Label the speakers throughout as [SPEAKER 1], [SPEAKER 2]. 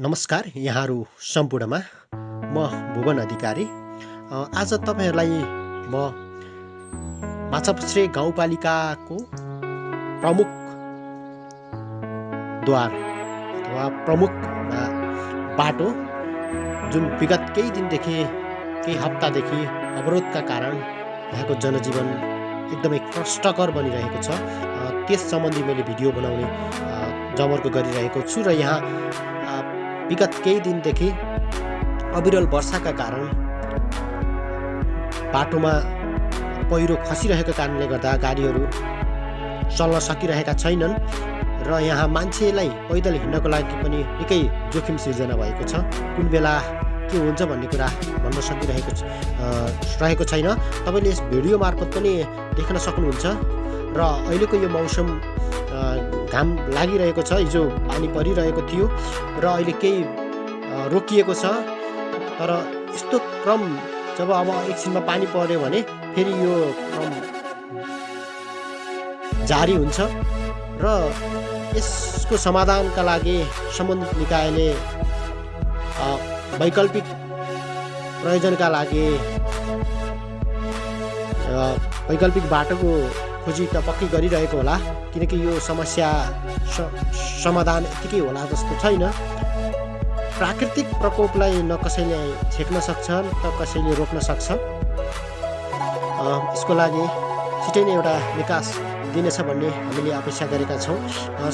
[SPEAKER 1] नमस्कार यहाँहरू सम्पूर्णमा। म भुवन अधिकारी। आज तपाईँहरूलाई म माछापुच्छ्रे गाउँपालिकाको प्रमुख द्वार अथवा प्रमुख बाटो जुन विगत केही दिनदेखि केही हप्तादेखि अवरोधका कारण यहाँको जनजीवन एकदमै कष्टकर बनिरहेको छ। त्यस सम्बन्धी मैले भिडियो बनाउने जमर्को गरिरहेको छु र यहाँ विगत केही दिनदेखि अविरल वर्षाका कारण बाटोमा पहिरो खसिरहेको कारणले गर्दा गाडीहरू चल्न सकिरहेका छैनन् र यहाँ मान्छेलाई पैदल हिँड्नको लागि पनि निकै जोखिम सिर्जना भएको छ। कुन बेला के हुन्छ भन्ने कुरा भन्न सकिरहेको रहेको छैन। तपाईँले यस भिडियो मार्फत पनि देख्न सक्नुहुन्छ र अहिलेको यो मौसम घाम लागिरहेको छ हिजो पानी परिरहेको थियो र अहिले केही रोकिएको छ। तर यस्तो क्रम जब अब एकछिनमा पानी पर्यो भने फेरि यो क्रम जारी हुन्छ र यसको समाधानका लागि सम्बन्धित निकायले वैकल्पिक प्रयोजनका लागि वैकल्पिक बाटोको खोजी त पक्कै गरिरहेको होला किनकि यो समस्या समाधान यत्तिकै होला जस्तो छैन। प्राकृतिक प्रकोपलाई न कसैले छेक्न सक्छ त कसैले रोक्न सक्छ यसको लागि छिटै नै एउटा विकास दिनेछ भन्ने हामीले अपेक्षा गरेका छौँ।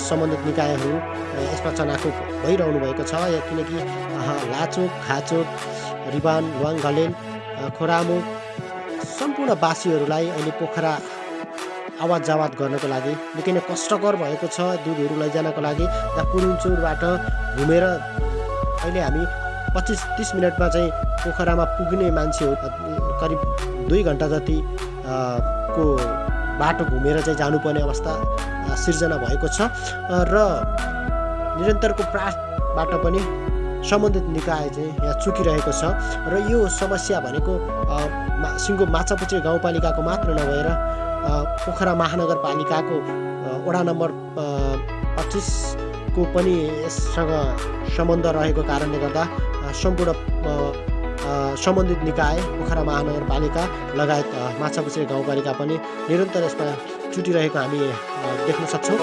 [SPEAKER 1] सम्बन्धित निकायहरू यसमा चनाखो भइरहनु भएको छ किनकि लाचोक खाचोक रिबान लुवाङ घलेन खोरामुख सम्पूर्ण बासीहरूलाई अहिले पोखरा आवाज जावाद गर्नको लागि निकै नै कष्टकर भएको छ दुधहरू लैजानको लागि। र पुरुङचुरबाट घुमेर अहिले हामी पच्चिस तिस मिनटमा चाहिँ पोखरामा पुग्ने मान्छे हो। करिब दुई घन्टा जति को बाटो घुमेर चाहिँ जानुपर्ने अवस्था सिर्जना भएको छ। र निरन्तरको प्रयासबाट पनि सम्बन्धित निकाय चाहिँ यहाँ चुकिरहेको छ। र यो समस्या भनेको सिङ्गो माछापुच्छ्रे गाउँपालिकाको मात्र नभएर पोखरा महानगरपालिकाको वडा नम्बर पच्चिसको पनि यससँग सम्बन्ध रहेको कारणले गर्दा सम्पूर्ण सम्बन्धित निकाय पोखरा महानगरपालिका लगायत माछापुछ्रे गाउँपालिका पनि निरन्तर यसमा चुटिरहेको हामी देख्न सक्छौँ।